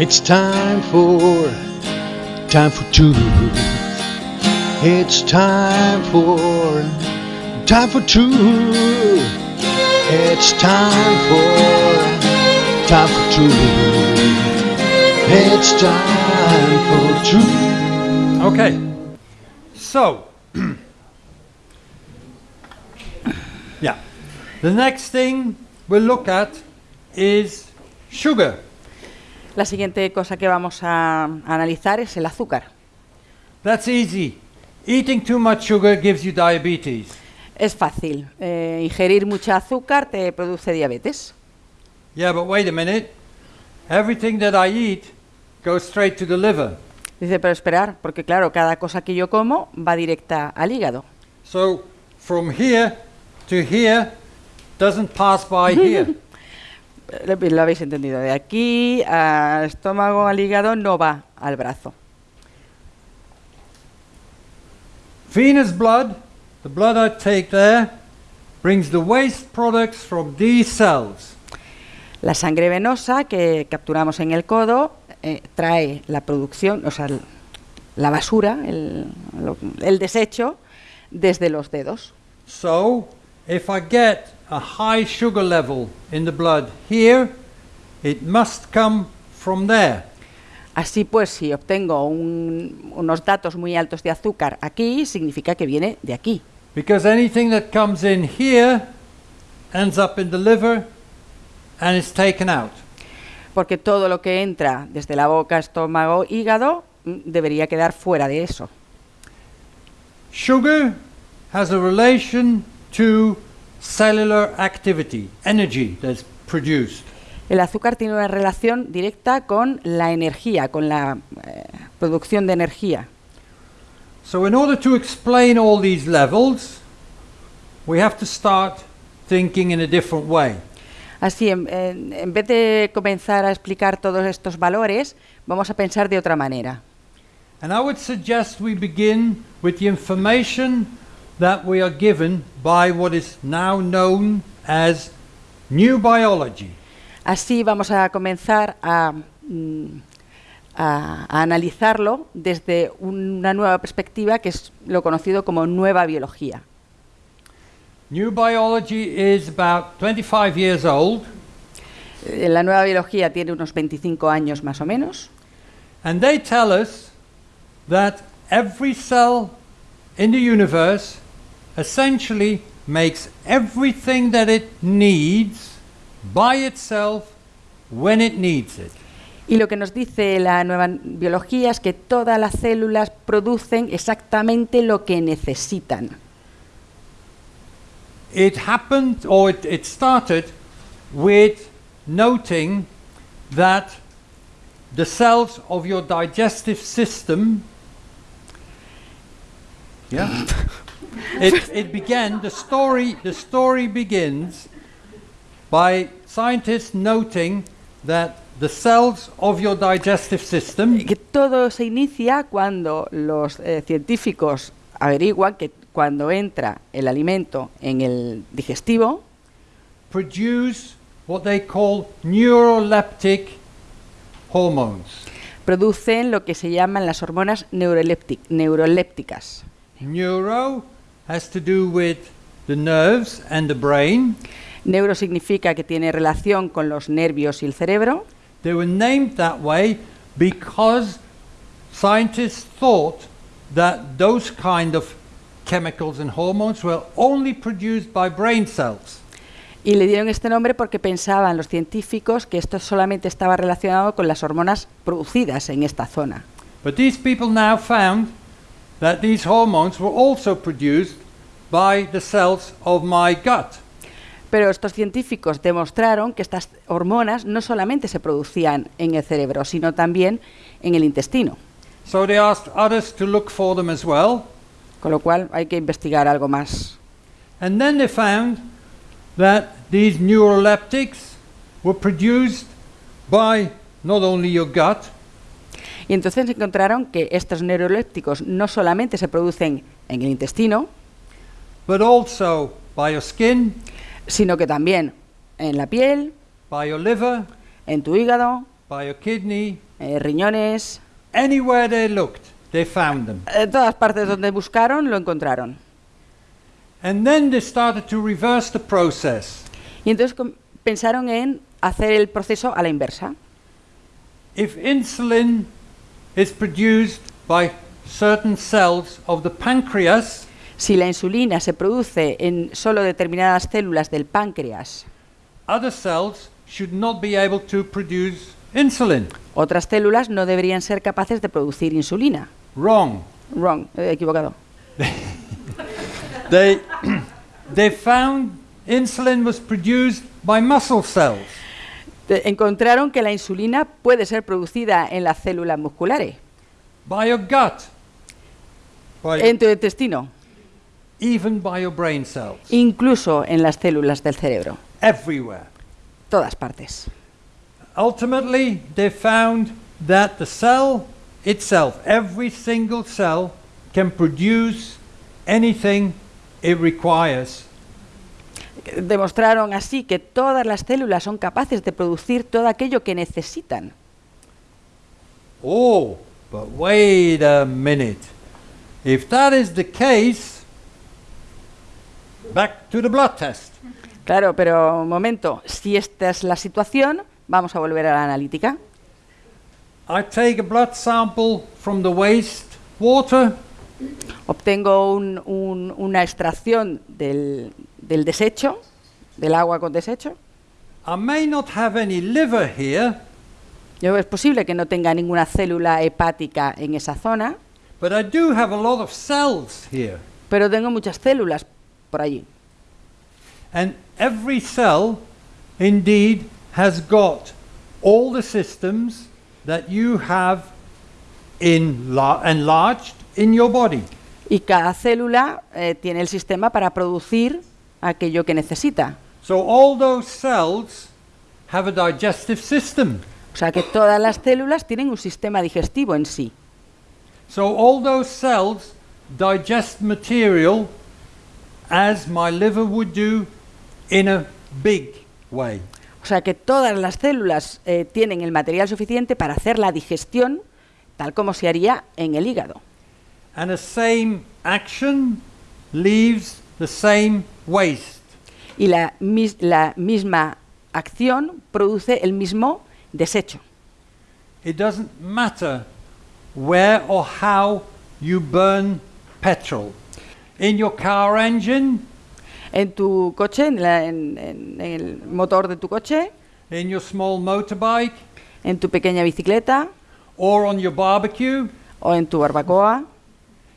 It's time for, time for truth. It's time for, time for truth. It's time for, time for truth. It's time for truth. Okay. So, yeah. The next thing we'll look at is sugar. La siguiente cosa que vamos a analizar es el azúcar. That's easy. Eating too much sugar gives you diabetes. Es fácil. eh, ingerir mucha azúcar te produce diabetes. Yeah, but wait a minute. Everything that I eat goes straight to the liver. Dice, pero esperar, porque claro, cada cosa que yo como va directa al hígado. So from here to here doesn't pass by here. Lo, habéis entendido. De aquí al estómago, al hígado, no va al brazo. Venous blood, the blood I take there, brings the waste products from these cells. La sangre venosa que capturamos en el codo eh, trae la producción, o sea, la basura, el, lo- el desecho, desde los dedos. So if I get a high sugar level in the blood here, it must come from there. Así pues, si obtengo un- unos datos muy altos de azúcar aquí, significa que viene de aquí. Because anything that comes in here ends up in the liver and is taken out. Porque todo lo que entra desde la boca, estómago, hígado, mm, debería quedar fuera de eso. Sugar has a relation to cellular activity, energy that's produced. El azúcar tiene una relación directa con la energía, con la eh, producción de energía. So, in order to explain all these levels, we have to start thinking in a different way. Así, en, en- en vez de comenzar a explicar todos estos valores, vamos a pensar de otra manera. And I would suggest we begin with the information that we are given by what is now known as new biology. Así vamos a comenzar a, mm, a- a analizarlo desde una nueva perspectiva que es lo conocido como nueva biología. New biology is about 25 years old, Eh, La nueva biología tiene unos 25 años más o menos and they tell us that every cell in the universe essentially makes everything that it needs by itself when it needs it. y lo que nos dice la nueva biología es que todas las células producen exactamente lo que necesitan. It happened, or it, it started with noting that the cells of your digestive system. Yeah. it, it began, the story, the story begins by scientists noting that the cells of your digestive system Que todo se inicia cuando los eh, científicos averiguan que cuando entra el alimento en el digestivo, produce what they call neuroleptic hormones. producen lo que se llaman las hormonas neuroléptic- neurolépticas. Neuro has to do with the nerves and the brain. Neuro significa que tiene relación con los nervios y el cerebro. They were named that way because scientists thought that those kind of chemicals and hormones were only produced by brain cells. Y le dieron este nombre porque pensaban los científicos que esto solamente estaba relacionado con las hormonas producidas en esta zona. But these people now found that these hormones were also produced by the cells of my gut. Pero estos científicos demostraron que estas hormonas no solamente se producían en el cerebro, sino también en el intestino. So they asked others to look for them as well. Con lo cual hay que investigar algo más. And then they found that these neuroleptics were produced by not only your gut, Y entonces encontraron que estos neurolépticos no solamente se producen en el intestino, but also by your skin, sino que también en la piel, by your liver, en tu hígado, by your kidney, eh, riñones, Anywhere they looked, they found them. en todas partes donde buscaron lo encontraron. And then they started to reverse the process. Y entonces pensaron en hacer el proceso a la inversa. If insulin is produced by certain cells of the pancreas, Si la insulina se produce en solo determinadas células del páncreas, other cells should not be able to produce insulin. otras células no deberían ser capaces de producir insulina. Wrong. Wrong, eh, equivocado. They, they found insulin was produced by muscle cells. Encontraron que la insulina puede ser producida en las células musculares, by your gut, by en tu intestino, even by your brain cells, incluso en las células del cerebro, everywhere. todas partes. Ultimately, they found that the cell itself, every single cell, can produce anything it requires. Demostraron así que todas las células son capaces de producir todo aquello que necesitan. Oh, but wait a minute. If that is the case, back to the blood test. Claro, pero un momento, si esta es la situación, vamos a volver a la analítica. I take a blood sample from the waste water Obtengo un- un- una extracción del, del desecho, del agua con desecho. I may not have any liver here, Yo, es posible que no tenga ninguna célula hepática en esa zona, but I do have a lot of cells here. pero tengo muchas células por allí. And every cell, indeed, has got all the systems that you have enla- enlarged in your body. Y cada célula eh, tiene el sistema para producir aquello que necesita. So all those cells have a digestive system. O sea que todas las células tienen un sistema digestivo en sí. So all those cells digest material as my liver would do in a big way. O sea que todas las células eh, tienen el material suficiente para hacer la digestión tal como se haría en el hígado. And the same action leaves the same waste. Y la, mis- la misma acción produce el mismo desecho. It doesn't matter where or how you burn petrol. In your car engine, En tu coche, en, la- en- en- el motor de tu coche, in your small motorbike, en tu pequeña bicicleta or on your barbecue, o en tu barbacoa,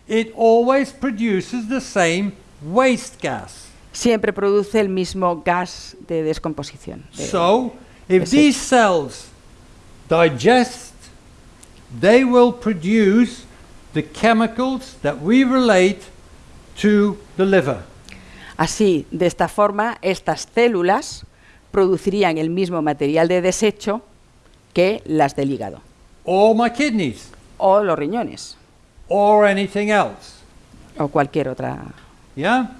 it always produces the same waste gas. Siempre produce el mismo gas de descomposición. de- So, if Yes, these cells digest, they will produce the chemicals that we relate to the liver. Así, de esta forma, estas células producirían el mismo material de desecho que las del hígado or my kidneys, o los riñones or anything else. o cualquier otra. Yeah?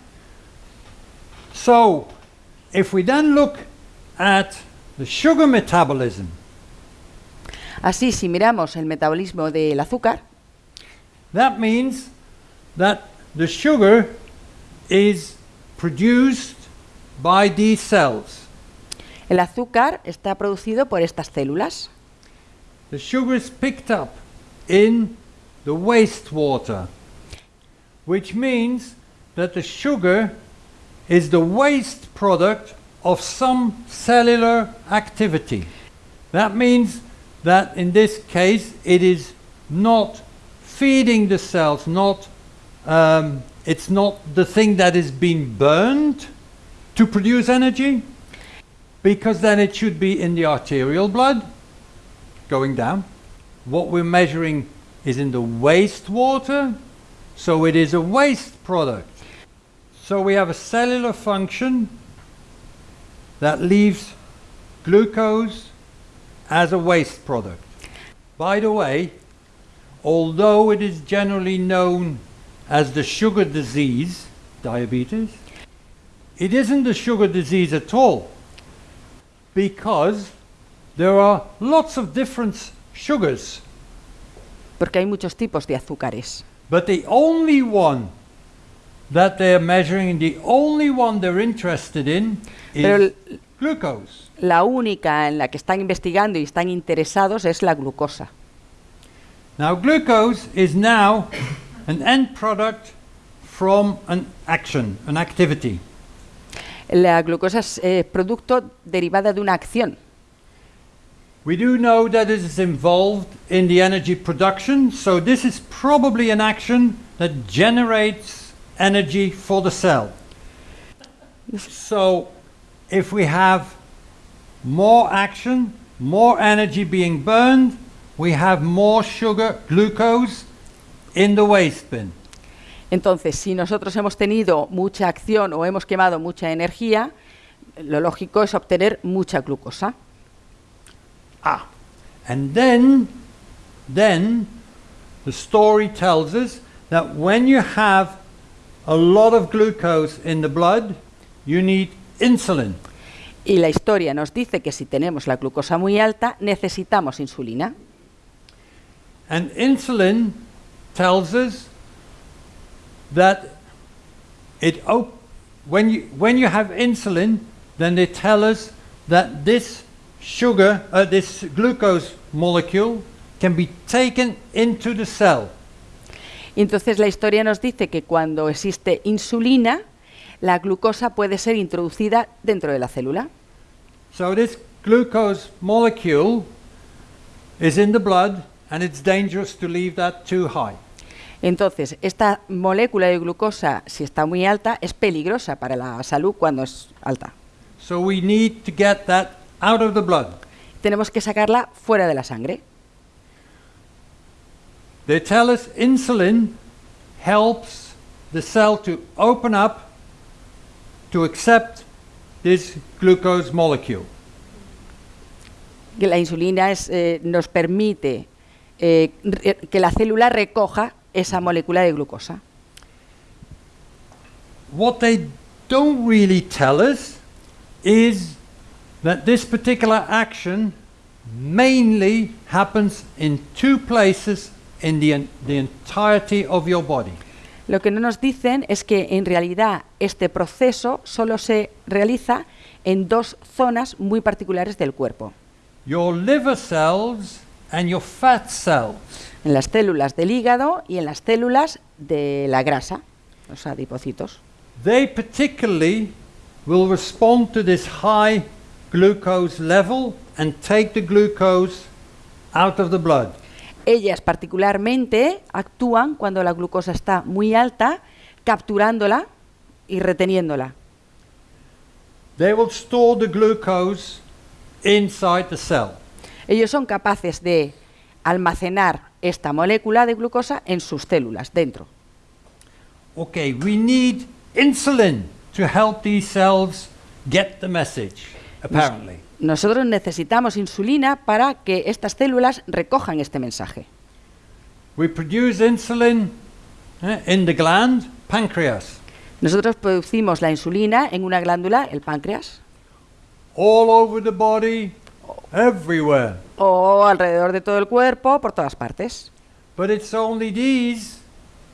So, if we then look at the sugar metabolism, Así, si miramos el metabolismo del azúcar, that means that the sugar is produced by these cells. el azúcar está producido por estas células. The sugar is picked up in the wastewater, which means that the sugar is the waste product of some cellular activity. That means that in this case it is not feeding the cells, not um, it's not the thing that is being burned to produce energy, because then it should be in the arterial blood going down. What we're measuring is in the wastewater, so it is a waste product. So we have a cellular function that leaves glucose as a waste product. By the way, although it is generally known as the sugar disease, diabetes, it isn't a sugar disease at all because there are lots of different sugars. porque hay muchos tipos de azúcares. But the only one that they're measuring, the only one they're interested in Pero is el- glucose. la única en la que están investigando y están interesados es la glucosa. Now, glucose is now an end product from an action, an activity. La glucosa es eh, producto derivada de una acción. We do know that it is involved in the energy production, so this is probably an action that generates energy for the cell. So, if we have more action, more energy being burned, we have more sugar, glucose, in the waste bin. Entonces, si nosotros hemos tenido mucha acción o hemos quemado mucha energía, lo lógico es obtener mucha glucosa. Ah, and then, then the story tells us that when you have a lot of glucose in the blood, you need insulin. Y la historia nos dice que si tenemos la glucosa muy alta, necesitamos insulina. And insulin tells us that it op- when you when you have insulin, then they tell us that this sugar, uh, this glucose molecule, can be taken into the cell. Y Entonces la historia nos dice que cuando existe insulina, la glucosa puede ser introducida dentro de la célula. So this glucose molecule is in the blood, and it's dangerous to leave that too high. Entonces, esta molécula de glucosa, si está muy alta, es peligrosa para la salud cuando es alta. So we need to get that out of the blood. Tenemos que sacarla fuera de la sangre. They tell us insulin helps the cell to open up to accept this glucose molecule. La insulina es, eh, nos permite eh, que la célula recoja esa molécula de glucosa. What they don't really tell us is that this particular action mainly happens in two places in the, the entirety of your body. Lo que no nos dicen es que en realidad este proceso solo se realiza en dos zonas muy particulares del cuerpo, Your liver cells and your fat cells. en las células del hígado y en las células de la grasa, los adipocitos. They particularly will respond to this high glucose level and take the glucose out of the blood. Ellas particularmente actúan cuando la glucosa está muy alta, capturándola y reteniéndola. They will store the glucose inside the cell. Ellos son capaces de almacenar esta molécula de glucosa en sus células, dentro. Okay, we need insulin to help these cells get the message, apparently. Nosotros necesitamos insulina para que estas células recojan este mensaje. We produce insulin eh, in the gland, pancreas, Nosotros producimos la insulina en una glándula, el páncreas, all over the body, everywhere. o alrededor de todo el cuerpo, por todas partes. But it's only these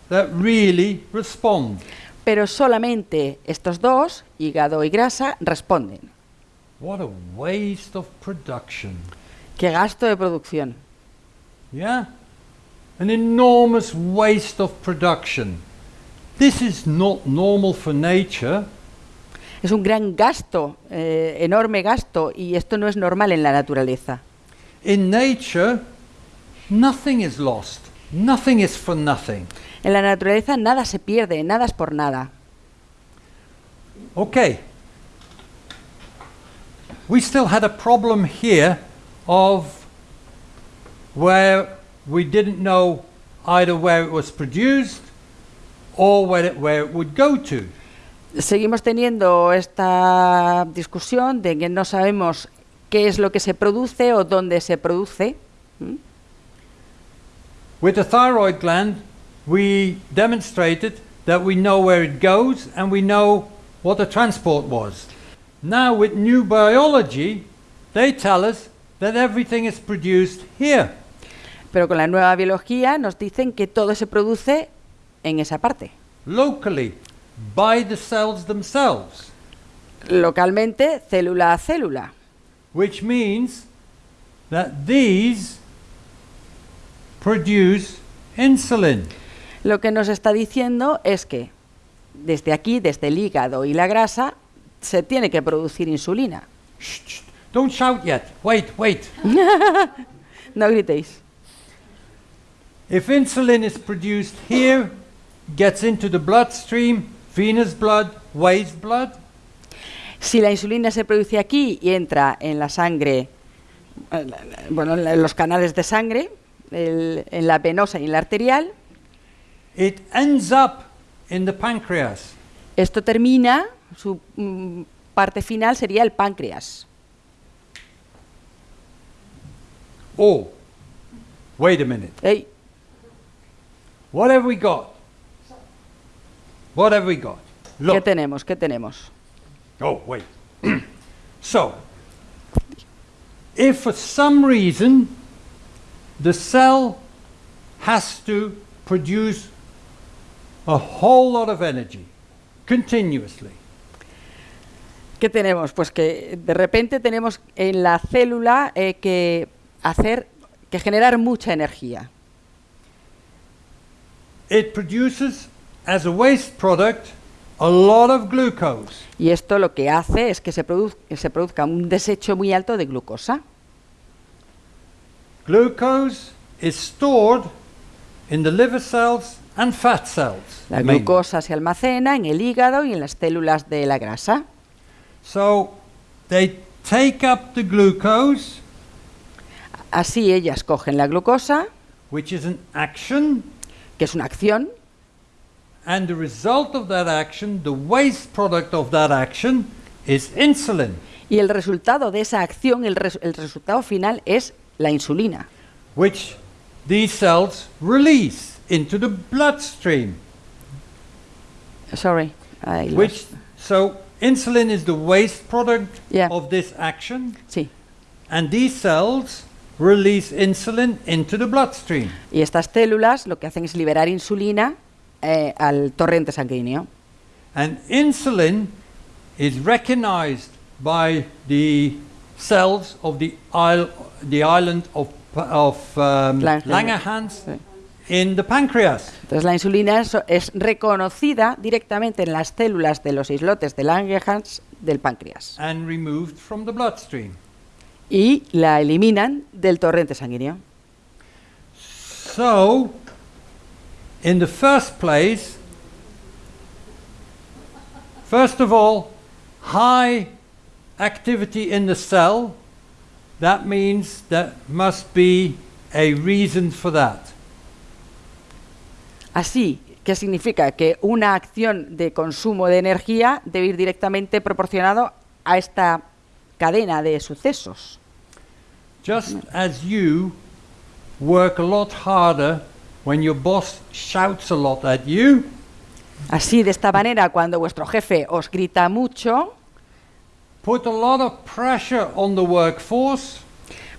that really respond. Pero solamente estos dos, hígado y grasa, responden. What a waste of production. ¡Qué gasto de producción! Yeah? An enormous waste of production. This is not normal for nature. Es un gran gasto, eh, enorme gasto, y esto no es normal en la naturaleza. In nature, nothing is lost. Nothing is for nothing. En la naturaleza nada se pierde, nada es por nada. Okay. We still had a problem here of where we didn't know either where it was produced or where it, where it would go to. Seguimos teniendo esta discusión de que no sabemos qué es lo que se produce o dónde se produce. ¿Mm? With the thyroid gland, we demonstrated that we know where it goes and we know what the transport was. Now, with new biology, they tell us that everything is produced here. Pero con la nueva biología nos dicen que todo se produce en esa parte. locally, by the cells themselves, Localmente, célula a célula. which means that these produce insulin. Lo que nos está diciendo es que desde aquí, desde el hígado y la grasa, se tiene que producir insulina. Shh, shh, don't shout yet. Wait, wait. No gritéis. If insulin is produced here, gets into the bloodstream, venous blood, waste blood, Si la insulina se produce aquí y entra en la sangre, bueno, en los canales de sangre, el- en la venosa y en la arterial, it ends up in the pancreas. esto termina, su mm, parte final sería el páncreas. Oh, wait a minute. Ey, What have we got? What have we got? ¿Qué Look. tenemos? ¿Qué tenemos? Oh, wait. so, if for some reason the cell has to produce a whole lot of energy continuously, ¿Qué tenemos? Pues que de repente tenemos en la célula eh, que hacer, que generar mucha energía. it produces as a waste product a lot of glucose. Y esto lo que hace es que se, produzca un desecho muy alto de glucosa. Glucose is stored in the liver cells and fat cells. La mainly. glucosa se almacena en el hígado y en las células de la grasa. So they take up the glucose, Así ellas cogen la glucosa, which is an action, que es una acción, and the result of that action, the waste product of that action, is insulin, y el resultado de esa acción, el, res- el resultado final es la insulina, which these cells release into the bloodstream. Sorry. I Which so insulin is the waste product Yeah. of this action, Sí. and these cells release insulin into the bloodstream. Y estas células lo que hacen es liberar insulina eh, al torrente sanguíneo. And insulin is recognized by the cells of the, isle, the island of, of um, Langerhans. Sí. In the pancreas. Entonces la insulina es, es reconocida directamente en las células de los islotes de Langerhans del páncreas and removed from the bloodstream. y la eliminan del torrente sanguíneo. So, in the first place, first of all, high activity in the cell, that means there must be a reason for that. Así, ¿qué significa? Que una acción de consumo de energía debe ir directamente proporcionado a esta cadena de sucesos. Just as you work a lot harder when your boss shouts a lot at you, Así, de esta manera, cuando vuestro jefe os grita mucho, put a lot of pressure on the workforce,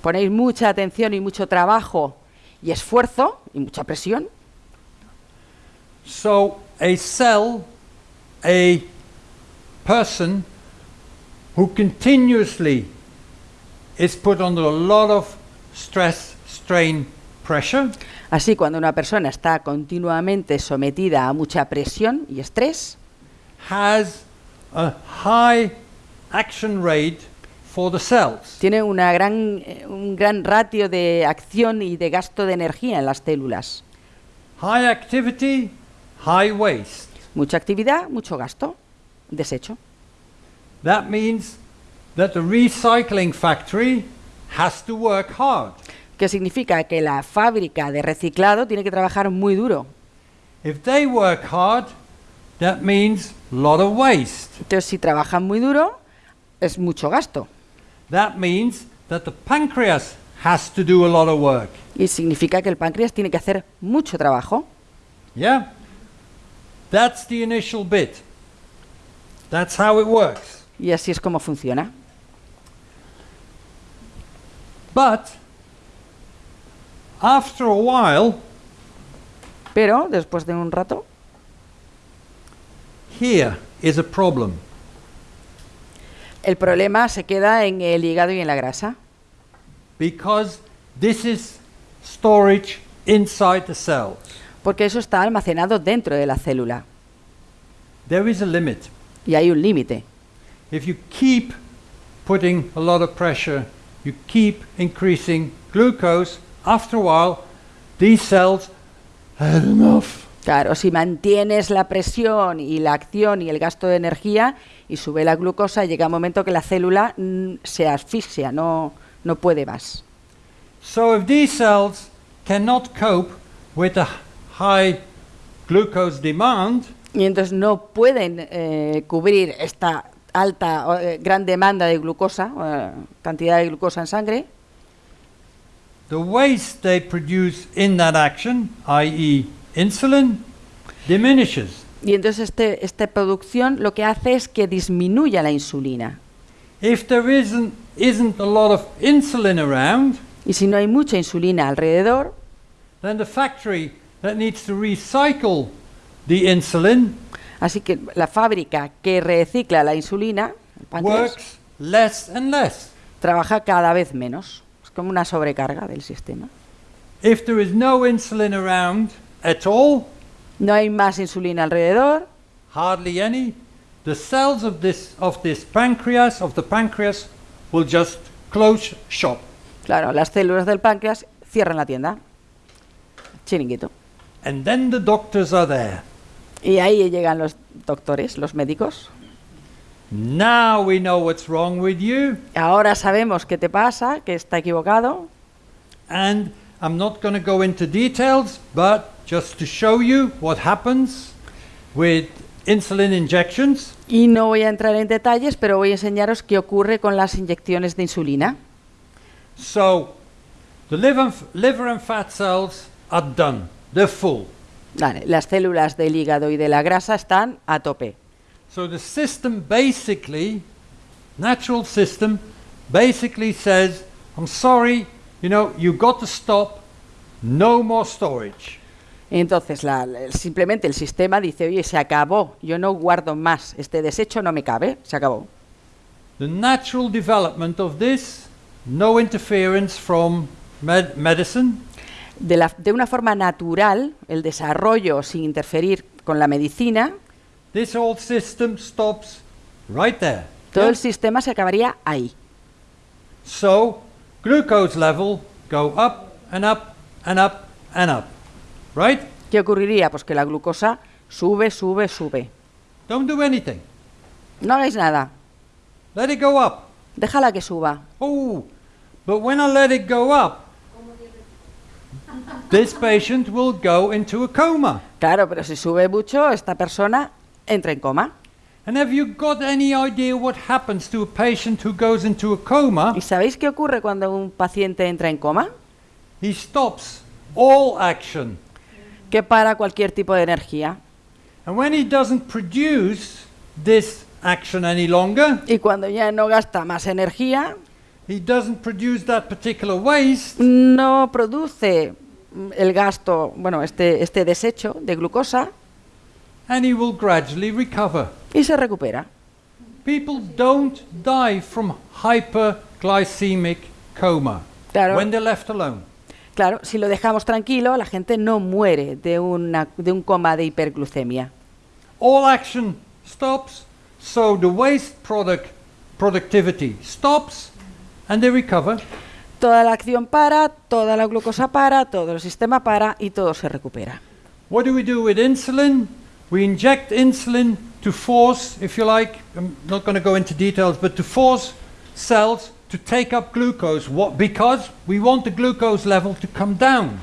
ponéis mucha atención y mucho trabajo y esfuerzo y mucha presión, So a cell, a person who continuously is put under a lot of stress, strain, pressure, Así, cuando una persona está continuamente sometida a mucha presión y estrés, has a high action rate for the cells. tiene una gran, eh, un gran ratio de acción y de gasto de energía en las células. High activity, high waste. Mucha actividad, mucho gasto, desecho. That means that the recycling factory has to work hard. que significa que la fábrica de reciclado tiene que trabajar muy duro. If they work hard, that means a lot of waste. Entonces, si trabajan muy duro, es mucho gasto. That means that the pancreas has to do a lot of work. Y significa que el páncreas tiene que hacer mucho trabajo. Yeah? That's the initial bit. That's how it works. Y así es como funciona. But After a while, Pero después de un rato, here is a problem. el problema se queda en el hígado y en la grasa. Because this is storage inside the cells. Porque eso está almacenado dentro de la célula. There is a limit. Y hay un límite. If you keep putting a lot of pressure, you keep increasing glucose, after a while, these cells had enough. Claro, si mantienes la presión y la acción y el gasto de energía y sube la glucosa, llega un momento que la célula mm, se asfixia, no, no puede más. So if these cells cannot cope with the high glucose demand, Y entonces no pueden eh, cubrir esta alta, eh, gran demanda de glucosa, eh, cantidad de glucosa en sangre, the waste they produce in that action, i.e. insulin, diminishes. y entonces este, esta producción lo que hace es que disminuya la insulina. If there isn't, isn't a lot of insulin around, Y si no hay mucha insulina alrededor, then the factory that needs to recycle the insulin así que la fábrica que recicla la insulina, el páncreas, works less and less. trabaja cada vez menos. Es como una sobrecarga del sistema. If there is no insulin around at all, No hay más insulina alrededor, hardly any, the cells of this of this pancreas of the pancreas will just close shop. claro, las células del páncreas cierran la tienda. Chiringuito. And then the doctors are there. Y ahí llegan los doctores, los médicos. Now we know what's wrong with you, Ahora sabemos qué te pasa, que está equivocado. and I'm not going to go into details, but just to show you what happens with insulin injections. Y no voy a entrar en detalles, pero voy a enseñaros qué ocurre con las inyecciones de insulina. So, the liver and, liver and fat cells are done. They're full. Vale, las células del hígado y de la grasa están a tope. So the system basically, natural system, basically says, I'm sorry, you know, you got to stop, no more storage. Entonces, la- simplemente el sistema dice, oye, se acabó, yo no guardo más, este desecho no me cabe, se acabó. The natural development of this, no interference from med- medicine, De, la- de una forma natural, el desarrollo sin interferir con la medicina, this whole system stops right there. todo Yeah? el sistema se acabaría ahí. So glucose level go up and up and up and up. Right? ¿Qué ocurriría? Pues que la glucosa sube, sube, sube. Don't do anything. No hagáis nada, Let it go up. déjala que suba. Oh, but when I let it go up, this patient will go into a coma. Claro, pero si sube mucho, esta persona entra en coma. And have you got any idea what happens to a patient who goes into a coma? ¿Y sabéis qué ocurre cuando un paciente entra en coma? He stops all action. Que para cualquier tipo de energía. And when he doesn't produce this action any longer, Y cuando ya no gasta más energía, he doesn't produce that particular waste, no produce el gasto, bueno, este, este desecho de glucosa and he will gradually recover. y se recupera. People don't die from hyperglycemic coma Claro. when they're left alone. Claro, si lo dejamos tranquilo, la gente no muere de, una, de un coma de hiperglucemia. All action stops, so the waste product productivity stops, and they recover. Toda la acción para, toda la glucosa para, todo el sistema para y todo se recupera. What do we do with insulin? We inject insulin to force, if you like, I'm not going to go into details, but to force cells to take up glucose. What? Because we want the glucose level to come down.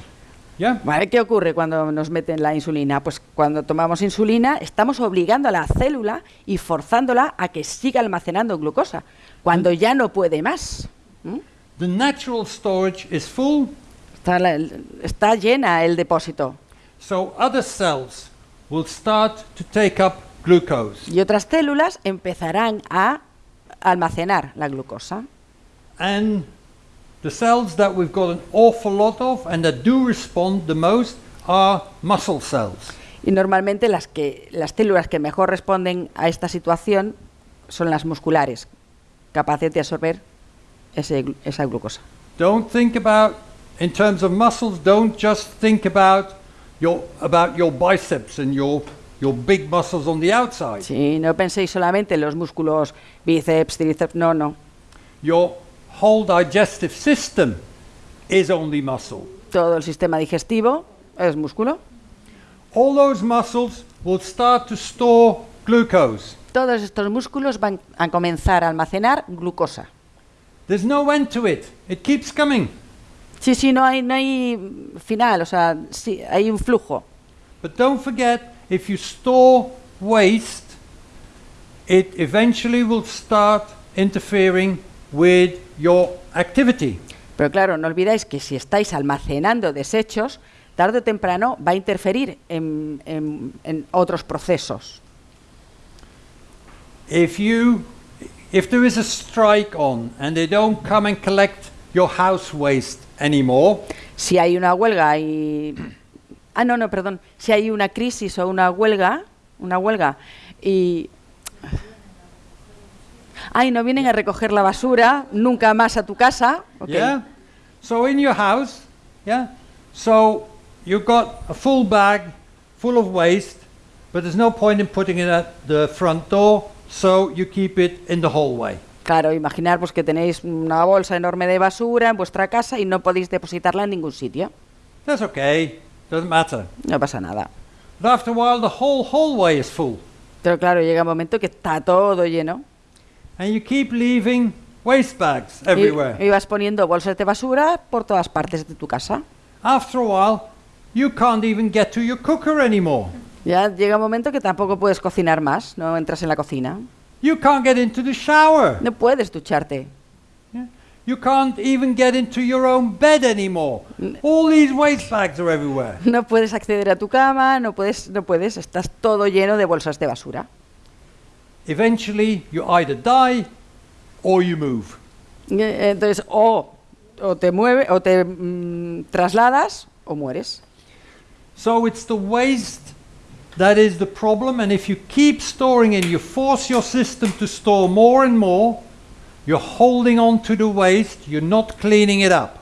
Yeah? ¿Vale? ¿Qué ocurre cuando nos meten la insulina? Pues cuando tomamos insulina estamos obligando a la célula y forzándola a que siga almacenando glucosa, cuando ya no puede más. ¿Mm? The natural storage is full, Está, la- está llena el depósito so other cells will start to take up glucose. y otras células empezarán a almacenar la glucosa. And the cells that we've got an awful lot of and that do respond the most are muscle cells. Y normalmente las, que, las células que mejor responden a esta situación son las musculares, capaces de absorber ese esa glucosa. Don't think about, in terms of muscles, don't just think about your, about your biceps and your, your big muscles on the outside. Sí, no penséis solamente en los músculos bíceps, tríceps, no, no. Your whole digestive system is only muscle. Todo el sistema digestivo es músculo. All those muscles will start to store glucose. Todos estos músculos van a comenzar a almacenar glucosa. There's no end to it. It keeps coming. Sí, sí, no hay, no hay final, o sea, sí, hay un flujo. But don't forget, if you store waste, it eventually will start interfering with your activity. Pero claro, no olvidáis que si estáis almacenando desechos, tarde o temprano va a interferir en, en- en otros procesos. If you if there is a strike on and they don't come and collect your house waste anymore, Si hay una huelga y... Ah, no, no, perdón. Si hay una crisis o una huelga, una huelga, y... Ay, no vienen a recoger la basura nunca más a tu casa. ok. yeah? So in your house, yeah? So you've got a full bag full of waste, but there's no point in putting it at the front door, so you keep it in the hallway. Claro, imaginar pues, que tenéis una bolsa enorme de basura en vuestra casa y no podéis depositarla en ningún sitio. That's okay. Doesn't matter. No pasa nada. But after a while, the whole hallway is full, Pero claro, llega un momento que está todo lleno. and you keep leaving waste bags Y, everywhere. y vas poniendo bolsas de basura por todas partes de tu casa. After a while, you can't even get to your cooker anymore. Ya llega un momento que tampoco puedes cocinar más, no entras en la cocina. You can't get into the shower. No puedes ducharte. You can't even get into your own bed anymore. All these waste bags are everywhere. No puedes acceder a tu cama, no puedes, no puedes, estás todo lleno de bolsas de basura. Eventually, you either die or you move. Eh, Entonces, o, o te mueves, o te mm, trasladas, o mueres. So it's the waste that is the problem, and if you keep storing and you force your system to store more and more, you're holding on to the waste, you're not cleaning it up.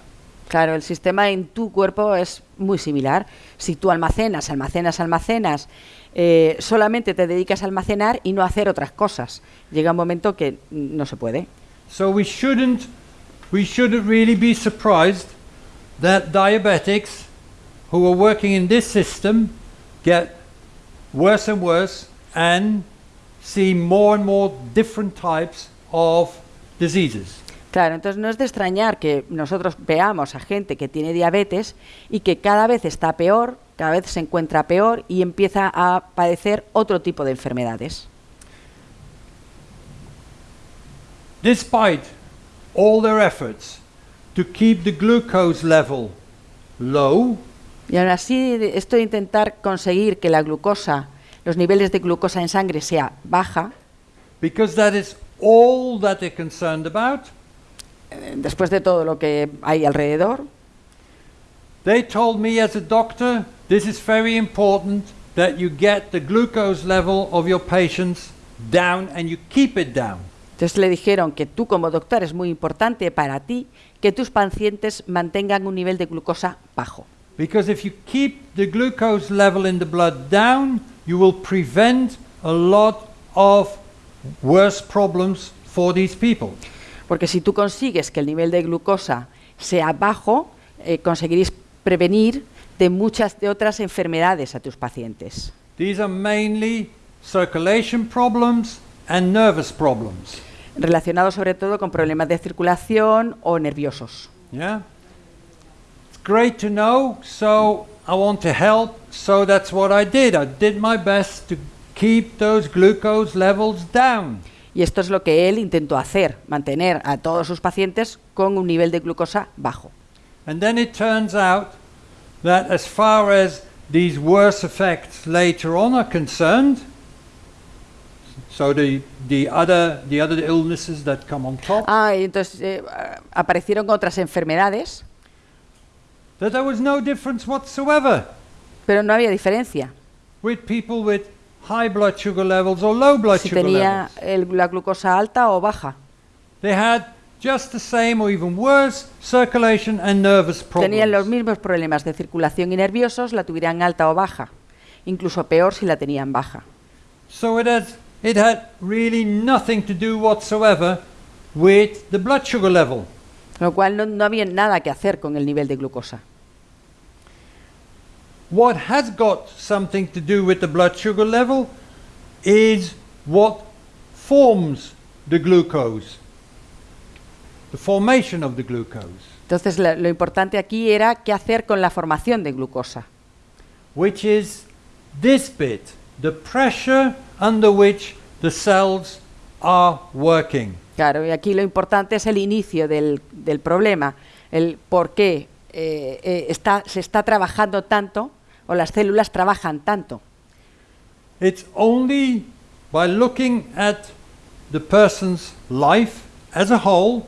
Claro, el sistema en tu cuerpo es muy similar. Si tú almacenas, almacenas, almacenas, eh, solamente te dedicas a almacenar y no a hacer otras cosas, llega un momento que no se puede. So we shouldn't we shouldn't really be surprised that diabetics who are working in this system get worse and worse and see more and more different types of diseases. Claro, entonces no es de extrañar que nosotros veamos a gente que tiene diabetes y que cada vez está peor, cada vez se encuentra peor y empieza a padecer otro tipo de enfermedades. Despite all their efforts to keep the glucose level low, Y aún así, esto de intentar conseguir que la glucosa, los niveles de glucosa en sangre sea baja, because that is all that they're concerned about, eh, después de todo lo que hay alrededor, They told me as a doctor, this is very important that you get the glucose level of your patients down and you keep it down. entonces le dijeron que tú como doctor es muy importante para ti que tus pacientes mantengan un nivel de glucosa bajo. Because if you keep the glucose level in the blood down, you will prevent a lot of worse problems for these people. Porque si tú consigues que el nivel de glucosa sea bajo, eh, conseguiréis prevenir de muchas de otras enfermedades a tus pacientes. These are mainly circulation problems and nervous problems. relacionados sobre todo con problemas de circulación o nerviosos. Yeah? Great to know, so I want to help, so that's what I did. I did my best to keep those glucose levels down. Y esto es lo que él intentó hacer, mantener a todos sus pacientes con un nivel de glucosa bajo. And then it turns out that as far as these worse effects later on are concerned, So the, the other the other illnesses that come on top, Ah, y entonces eh, aparecieron otras enfermedades, that there was no difference whatsoever pero no había diferencia. with people with high blood sugar levels or low blood Si sugar tenía levels. el- la glucosa alta o baja. They had just the same or even worse circulation and nervous Tenían los problems. mismos problemas de circulación y nerviosos, la tuvieran alta o baja. Incluso peor si la tenían baja. So it had it had really nothing to do whatsoever with the blood sugar level. Con lo cual no, no había nada que hacer con el nivel de glucosa. What has got something to do with the blood sugar level is what forms the glucose, the formation of the glucose, Entonces la- lo importante aquí era qué hacer con la formación de glucosa, which is this bit, the pressure under which the cells are working. Claro, y aquí lo importante es el inicio del, del problema, el por qué eh, eh, está, se está trabajando tanto o las células trabajan tanto. It's only by looking at the person's life as a whole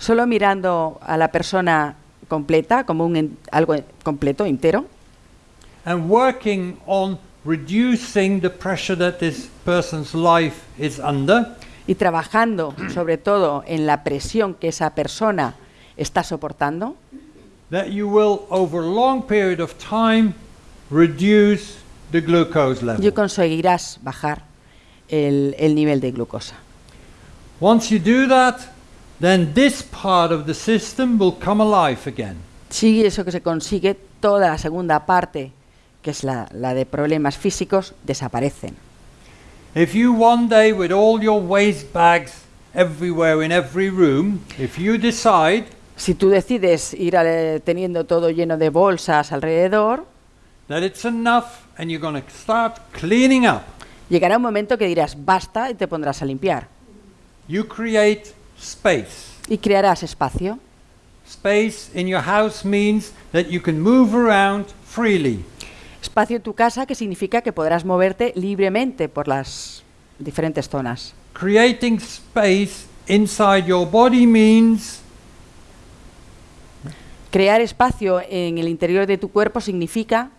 Solo mirando a la persona completa, como un algo completo, entero, and working on reducing the pressure that this person's life is under, y trabajando sobre todo en la presión que esa persona está soportando, that you will, over a long period of time, reduce the glucose level. yo conseguirás bajar el, el nivel de glucosa. Once you do that, then this part of the system will come alive again. Si eso que se consigue, toda la segunda parte, que es la, la de problemas físicos, desaparecen. If you one day, with all your waste bags everywhere in every room, if you decide Si tú decides ir ale- teniendo todo lleno de bolsas alrededor, that it's enough and you're going to start cleaning up, llegará un momento que dirás basta y te pondrás a limpiar. you create space. Y crearás espacio. Space in your house means that you can move around freely. Espacio en tu casa que significa que podrás moverte libremente por las diferentes zonas. Creating space inside your body means Crear espacio en el interior de tu cuerpo significa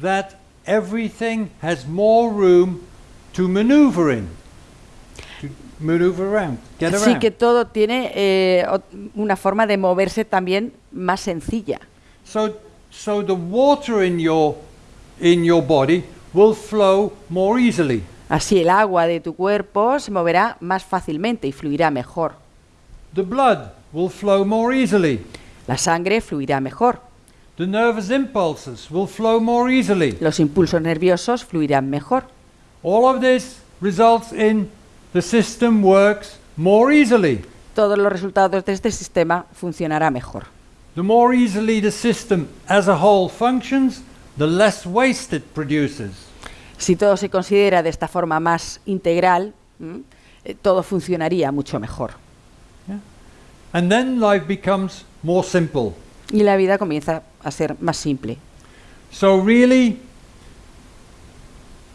that everything has more room to maneuver in, to maneuver around, get around. que todo tiene eh, una forma de moverse también más sencilla. So, so the water in your in your body will flow more easily. Así el agua de tu cuerpo se moverá más fácilmente y fluirá mejor. The blood will flow more easily. La sangre fluirá mejor. The nervous impulses will flow more easily. Los impulsos nerviosos fluirán mejor. All of this results in the system works more easily. Todos los resultados de este sistema funcionará mejor. The more easily the system as a whole functions, the less waste it produces. Si todo se considera de esta forma más integral, eh, todo funcionaría mucho mejor. And then life becomes more simple. Y la vida comienza a ser más simple. So really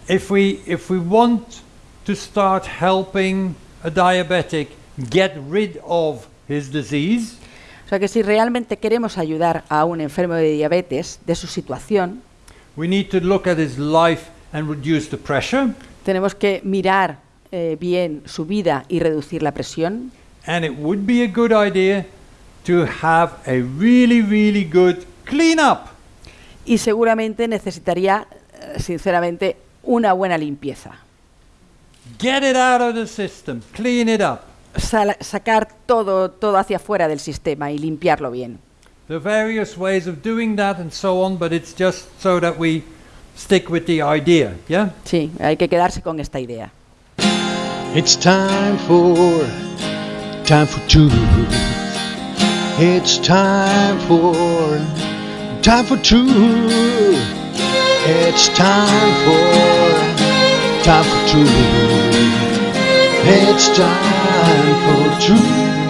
if we if we want to start helping a diabetic get rid of his disease, O sea que si realmente queremos ayudar a un enfermo de diabetes de su situación, we need to look at his life and reduce the pressure. tenemos que mirar eh, bien su vida y reducir la presión. And it would be a good idea to have a really, really good cleanup. Y seguramente necesitaría, eh, sinceramente, una buena limpieza. Get it out of the system, clean it up. Sal- sacar todo, todo hacia afuera del sistema y limpiarlo bien. There are various ways of doing that and so on, but it's just so that we stick with the idea, yeah? Sí, hay que quedarse con esta idea. It's time for time for two. It's time for time for two. It's time for time for two. It's time for two.